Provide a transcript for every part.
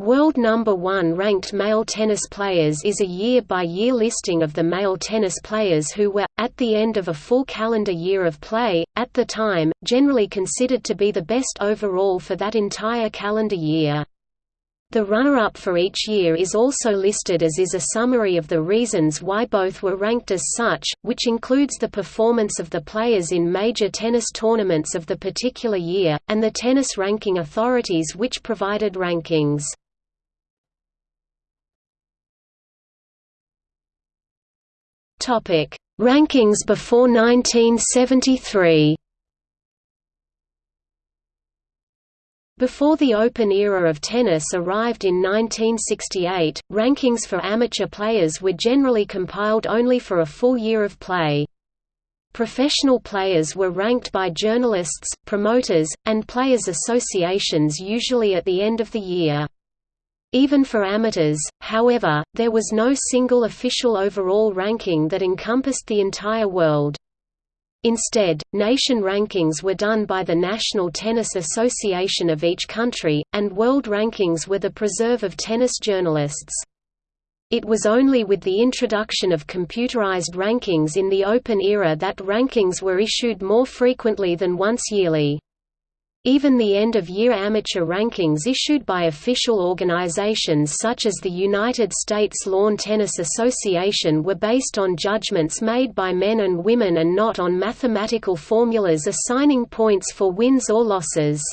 World number one ranked male tennis players is a year-by-year -year listing of the male tennis players who were, at the end of a full calendar year of play, at the time, generally considered to be the best overall for that entire calendar year. The runner-up for each year is also listed as is a summary of the reasons why both were ranked as such, which includes the performance of the players in major tennis tournaments of the particular year, and the tennis ranking authorities which provided rankings. Topic: Rankings before 1973. Before the Open era of tennis arrived in 1968, rankings for amateur players were generally compiled only for a full year of play. Professional players were ranked by journalists, promoters, and players' associations usually at the end of the year. Even for amateurs, however, there was no single official overall ranking that encompassed the entire world. Instead, nation rankings were done by the National Tennis Association of each country, and world rankings were the preserve of tennis journalists. It was only with the introduction of computerized rankings in the Open era that rankings were issued more frequently than once yearly. Even the end-of-year amateur rankings issued by official organizations such as the United States Lawn Tennis Association were based on judgments made by men and women and not on mathematical formulas assigning points for wins or losses.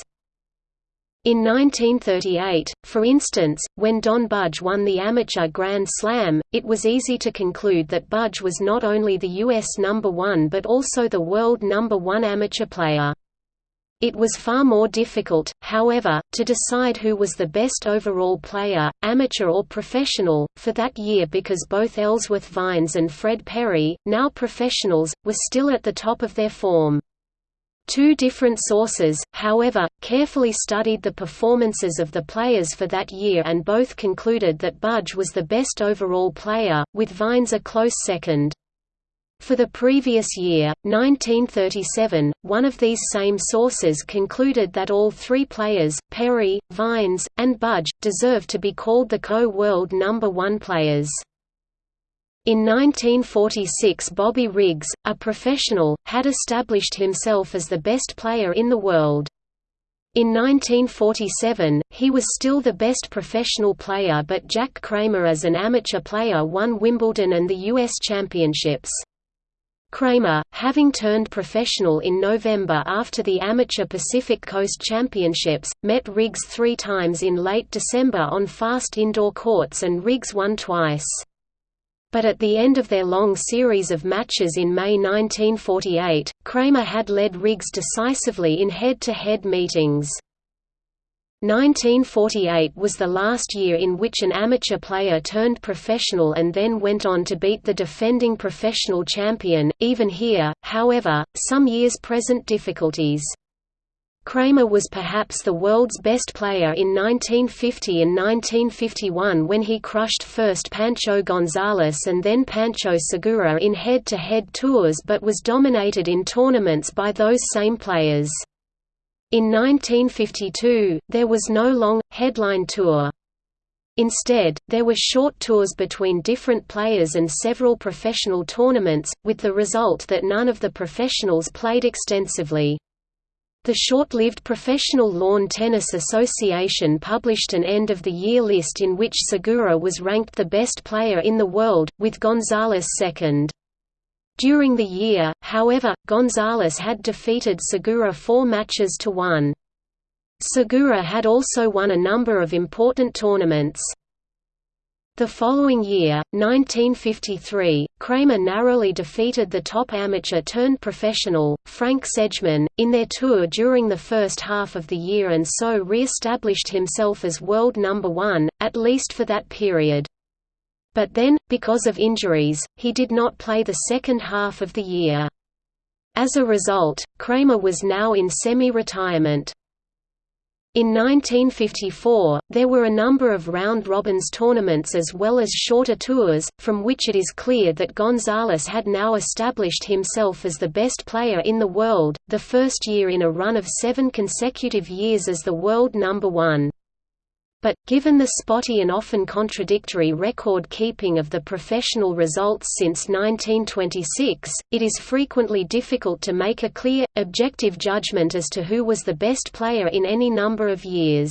In 1938, for instance, when Don Budge won the amateur Grand Slam, it was easy to conclude that Budge was not only the U.S. number one but also the world number one amateur player. It was far more difficult, however, to decide who was the best overall player, amateur or professional, for that year because both Ellsworth Vines and Fred Perry, now professionals, were still at the top of their form. Two different sources, however, carefully studied the performances of the players for that year and both concluded that Budge was the best overall player, with Vines a close second. For the previous year, 1937, one of these same sources concluded that all three players, Perry, Vines, and Budge, deserve to be called the co-world number one players. In 1946 Bobby Riggs, a professional, had established himself as the best player in the world. In 1947, he was still the best professional player but Jack Kramer as an amateur player won Wimbledon and the U.S. Championships. Kramer, having turned professional in November after the Amateur Pacific Coast Championships, met Riggs three times in late December on fast indoor courts and Riggs won twice. But at the end of their long series of matches in May 1948, Kramer had led Riggs decisively in head-to-head -head meetings. 1948 was the last year in which an amateur player turned professional and then went on to beat the defending professional champion. Even here, however, some years present difficulties. Kramer was perhaps the world's best player in 1950 and 1951 when he crushed first Pancho Gonzalez and then Pancho Segura in head-to-head -head tours but was dominated in tournaments by those same players. In 1952, there was no long, headline tour. Instead, there were short tours between different players and several professional tournaments, with the result that none of the professionals played extensively. The short-lived Professional Lawn Tennis Association published an end-of-the-year list in which Segura was ranked the best player in the world, with Gonzalez second. During the year, however, Gonzalez had defeated Segura four matches to one. Segura had also won a number of important tournaments. The following year, 1953, Kramer narrowly defeated the top amateur-turned-professional, Frank Sedgman, in their tour during the first half of the year and so re-established himself as world number one, at least for that period. But then, because of injuries, he did not play the second half of the year. As a result, Kramer was now in semi-retirement. In 1954, there were a number of round-robins tournaments as well as shorter tours, from which it is clear that Gonzalez had now established himself as the best player in the world, the first year in a run of seven consecutive years as the world number one. But, given the spotty and often contradictory record-keeping of the professional results since 1926, it is frequently difficult to make a clear, objective judgment as to who was the best player in any number of years.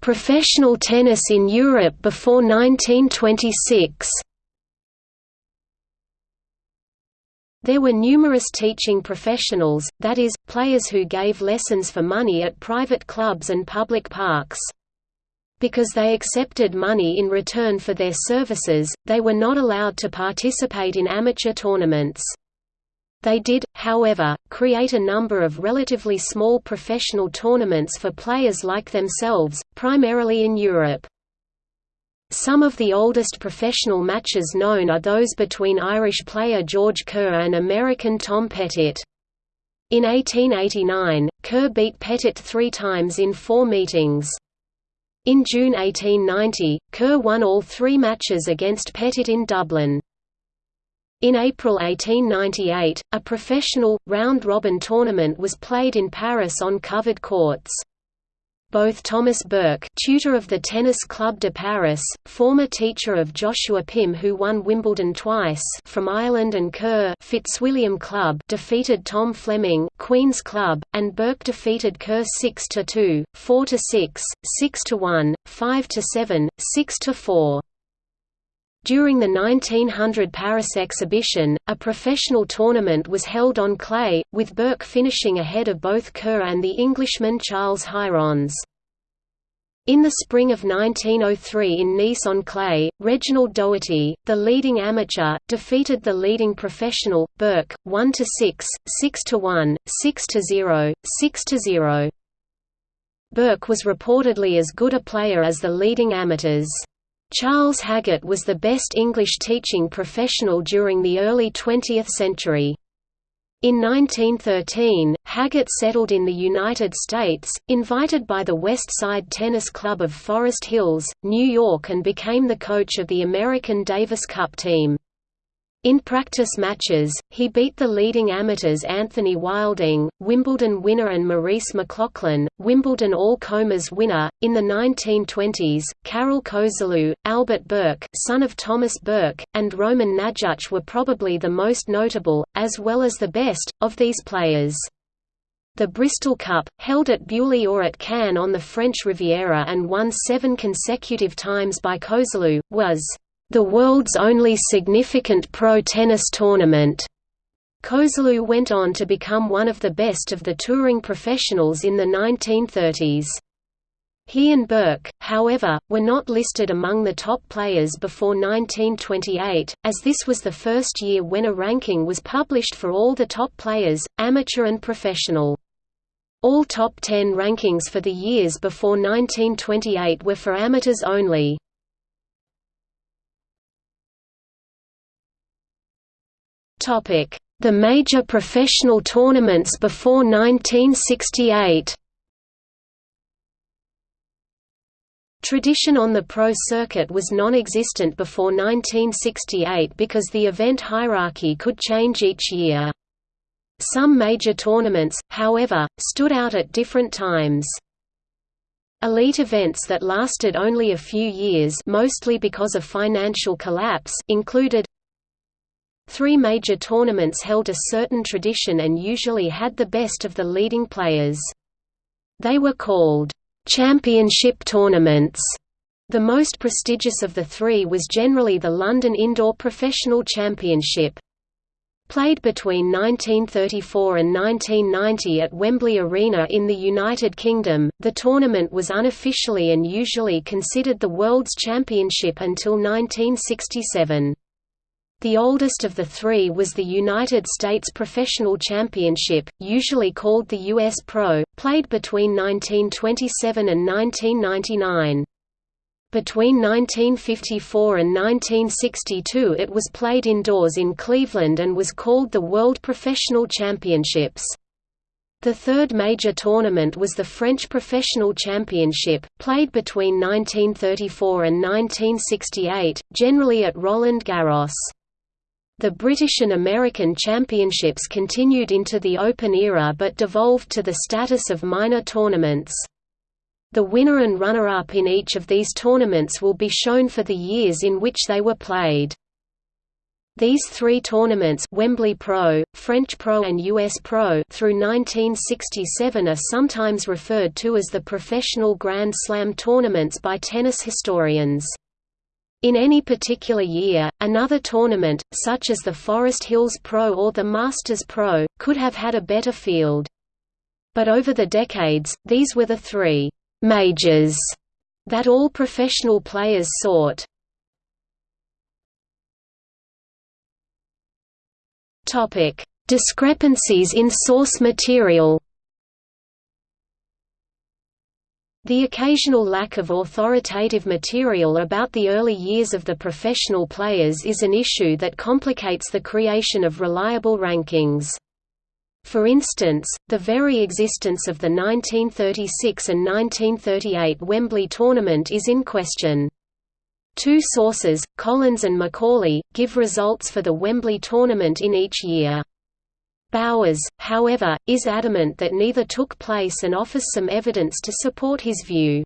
Professional tennis in Europe before 1926 There were numerous teaching professionals, that is, players who gave lessons for money at private clubs and public parks. Because they accepted money in return for their services, they were not allowed to participate in amateur tournaments. They did, however, create a number of relatively small professional tournaments for players like themselves, primarily in Europe. Some of the oldest professional matches known are those between Irish player George Kerr and American Tom Pettit. In 1889, Kerr beat Pettit three times in four meetings. In June 1890, Kerr won all three matches against Pettit in Dublin. In April 1898, a professional, round-robin tournament was played in Paris on covered courts both Thomas Burke tutor of the Tennis Club de Paris, former teacher of Joshua Pim who won Wimbledon twice from Ireland and Kerr Fitzwilliam Club defeated Tom Fleming Queen's Club, and Burke defeated Kerr 6–2, 4–6, 6–1, 5–7, 6–4. During the 1900 Paris exhibition, a professional tournament was held on clay, with Burke finishing ahead of both Kerr and the Englishman Charles Hierons. In the spring of 1903 in Nice on clay, Reginald Doherty, the leading amateur, defeated the leading professional, Burke, 1–6, 6–1, 6–0, 6–0. Burke was reportedly as good a player as the leading amateurs. Charles Haggart was the best English teaching professional during the early 20th century. In 1913, Haggart settled in the United States, invited by the West Side Tennis Club of Forest Hills, New York and became the coach of the American Davis Cup team. In practice matches, he beat the leading amateurs Anthony Wilding, Wimbledon winner and Maurice McLaughlin, Wimbledon All-Comers winner. In the 1920s, Karel Koželuh, Albert Burke, son of Thomas Burke, and Roman Najuch were probably the most notable, as well as the best, of these players. The Bristol Cup, held at Beaulieu or at Cannes on the French Riviera and won seven consecutive times by Koželuh, was the world's only significant pro tennis tournament. Koželuh went on to become one of the best of the touring professionals in the 1930s. He and Burke, however, were not listed among the top players before 1928, as this was the first year when a ranking was published for all the top players, amateur and professional. All top 10 rankings for the years before 1928 were for amateurs only. The major professional tournaments before 1968 Tradition on the pro circuit was non-existent before 1968 because the event hierarchy could change each year. Some major tournaments, however, stood out at different times. Elite events that lasted only a few years mostly because of financial collapse included Three major tournaments held a certain tradition and usually had the best of the leading players. They were called championship tournaments. The most prestigious of the three was generally the London Indoor Professional Championship. Played between 1934 and 1990 at Wembley Arena in the United Kingdom, the tournament was unofficially and usually considered the World's Championship until 1967. The oldest of the three was the United States Professional Championship, usually called the U.S. Pro, played between 1927 and 1999. Between 1954 and 1962 it was played indoors in Cleveland and was called the World Professional Championships. The third major tournament was the French Professional Championship, played between 1934 and 1968, generally at Roland Garros. The British and American championships continued into the Open era but devolved to the status of minor tournaments. The winner and runner-up in each of these tournaments will be shown for the years in which they were played. These three tournaments Wembley Pro, French Pro and US Pro through 1967 are sometimes referred to as the professional Grand Slam tournaments by tennis historians. In any particular year, another tournament, such as the Forest Hills Pro or the Masters Pro, could have had a better field. But over the decades, these were the three majors that all professional players sought. Discrepancies in source material. The occasional lack of authoritative material about the early years of the professional players is an issue that complicates the creation of reliable rankings. For instance, the very existence of the 1936 and 1938 Wembley tournament is in question. Two sources, Collins and Macaulay, give results for the Wembley tournament in each year. Bowers, however, is adamant that neither took place and offers some evidence to support his view.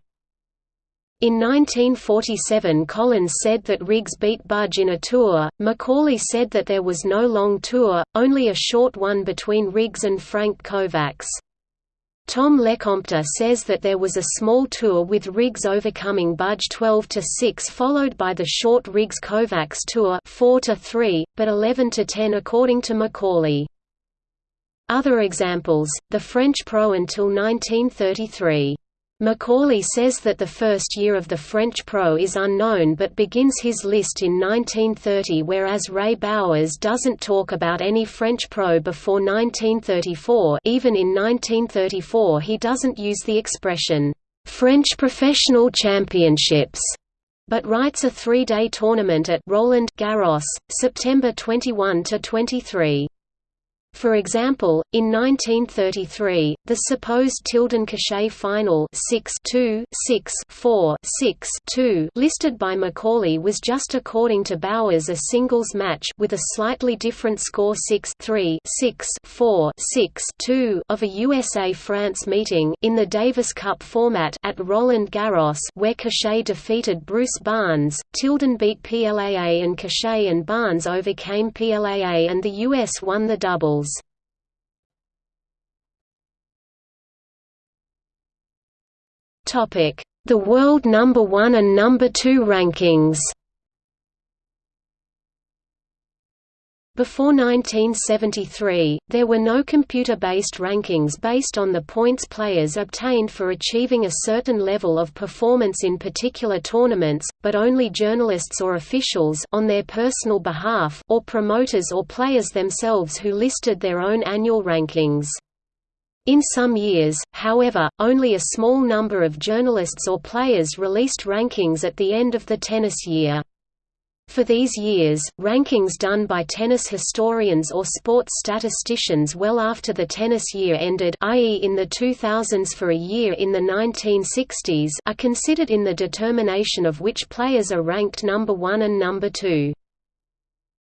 In 1947 Collins said that Riggs beat Budge in a tour, Macaulay said that there was no long tour, only a short one between Riggs and Frank Kovacs. Tom Lecompte says that there was a small tour with Riggs overcoming Budge 12–6 followed by the short Riggs-Kovacs tour 4–3, but 11–10 according to Macaulay. Other examples, the French Pro until 1933. Macaulay says that the first year of the French pro is unknown but begins his list in 1930 whereas Ray Bowers doesn't talk about any French pro before 1934 even in 1934 he doesn't use the expression, "'French Professional Championships' but writes a three-day tournament at Roland Garros, September 21–23. For example, in 1933, the supposed Tilden-Cochet final 6 2, 6 4, 6 2 listed by Macaulay was just according to Bowers a singles match with a slightly different score 6 3, 6 4, 6 2 of a USA-France meeting in the Davis Cup format at Roland Garros where Cochet defeated Bruce Barnes, Tilden beat Plaa and Cochet and Barnes overcame Plaa and the US won the doubles. The world number 1 and number 2 rankings Before 1973, there were no computer-based rankings based on the points players obtained for achieving a certain level of performance in particular tournaments, but only journalists or officials on their personal behalf or promoters or players themselves who listed their own annual rankings. In some years, however, only a small number of journalists or players released rankings at the end of the tennis year. For these years, rankings done by tennis historians or sports statisticians well after the tennis year ended i.e. in the 2000s for a year in the 1960s are considered in the determination of which players are ranked number 1 and number 2.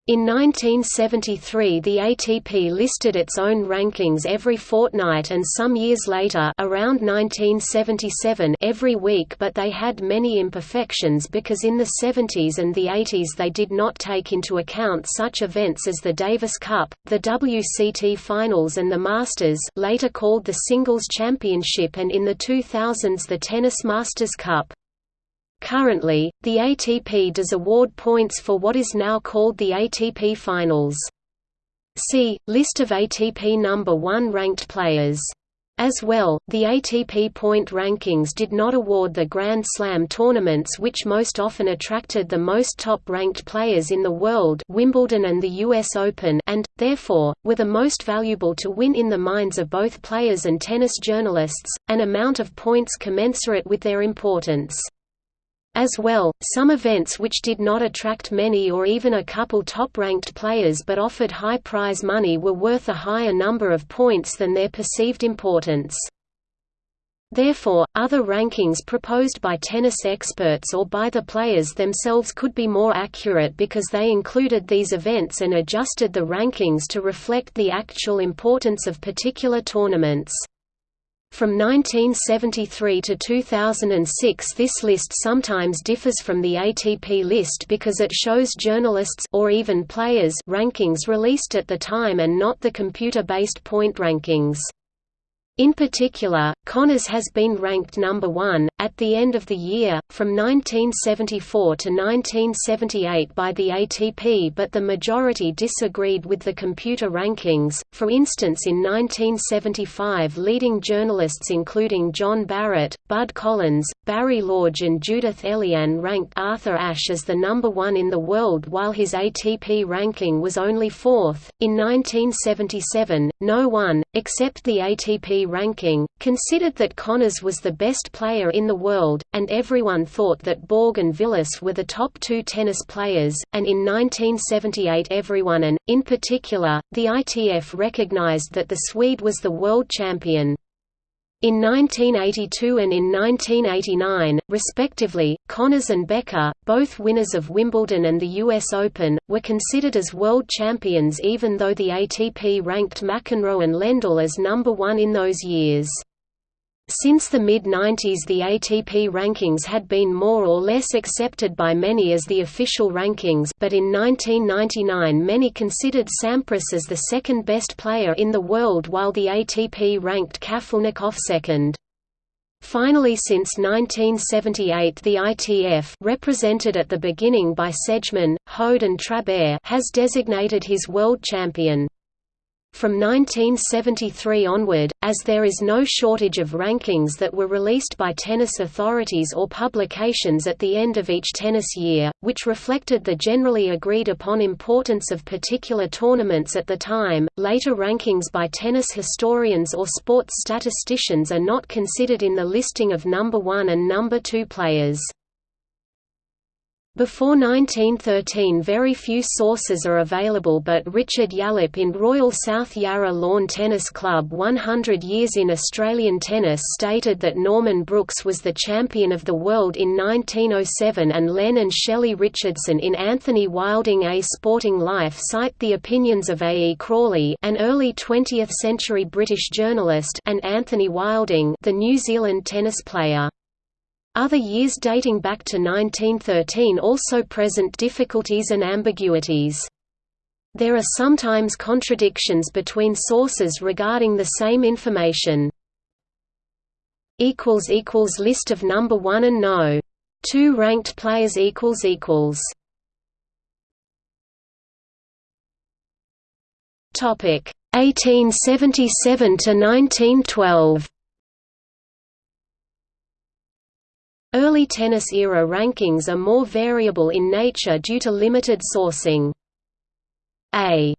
In 1973 the ATP listed its own rankings every fortnight and some years later around 1977 every week but they had many imperfections because in the 70s and the 80s they did not take into account such events as the Davis Cup, the WCT Finals and the Masters later called the Singles Championship and in the 2000s the Tennis Masters Cup. Currently, the ATP does award points for what is now called the ATP Finals. See, List of ATP number 1 ranked players. As well, the ATP point rankings did not award the Grand Slam tournaments which most often attracted the most top-ranked players in the world Wimbledon and the US Open and, therefore, were the most valuable to win in the minds of both players and tennis journalists, an amount of points commensurate with their importance. As well, some events which did not attract many or even a couple top-ranked players but offered high prize money were worth a higher number of points than their perceived importance. Therefore, other rankings proposed by tennis experts or by the players themselves could be more accurate because they included these events and adjusted the rankings to reflect the actual importance of particular tournaments. From 1973 to 2006 this list sometimes differs from the ATP list because it shows journalists or even players rankings released at the time and not the computer-based point rankings. In particular, Connors has been ranked number one, at the end of the year, from 1974 to 1978 by the ATP but the majority disagreed with the computer rankings, for instance in 1975 leading journalists including John Barrett, Bud Collins, Barry Lorge and Judith Elian ranked Arthur Ashe as the number one in the world while his ATP ranking was only fourth. In 1977, no one, except the ATP ranking, considered that Connors was the best player in the world, and everyone thought that Borg and Vilas were the top two tennis players, and in 1978 everyone and, in particular, the ITF recognized that the Swede was the world champion. In 1982 and in 1989, respectively, Connors and Becker, both winners of Wimbledon and the US Open, were considered as world champions even though the ATP ranked McEnroe and Lendl as number one in those years. Since the mid-90s the ATP rankings had been more or less accepted by many as the official rankings but in 1999 many considered Sampras as the second best player in the world while the ATP ranked Kafelnikov second. Finally since 1978 the ITF represented at the beginning by Sedgman, Hoad and Trabert has designated his world champion. From 1973 onward, as there is no shortage of rankings that were released by tennis authorities or publications at the end of each tennis year, which reflected the generally agreed upon importance of particular tournaments at the time, later rankings by tennis historians or sports statisticians are not considered in the listing of number one and number two players. Before 1913 very few sources are available but Richard Yallop in Royal South Yarra Lawn Tennis Club 100 Years in Australian Tennis stated that Norman Brooks was the champion of the world in 1907 and Len and Shelley Richardson in Anthony Wilding A Sporting Life cite the opinions of A. E. Crawley an early 20th-century British journalist and Anthony Wilding the New Zealand tennis player. Other years dating back to 1913 also present difficulties and ambiguities. There are sometimes contradictions between sources regarding the same information. List of number 1 and no. 2 ranked players Topic 1877 to 1912 Early tennis-era rankings are more variable in nature due to limited sourcing. A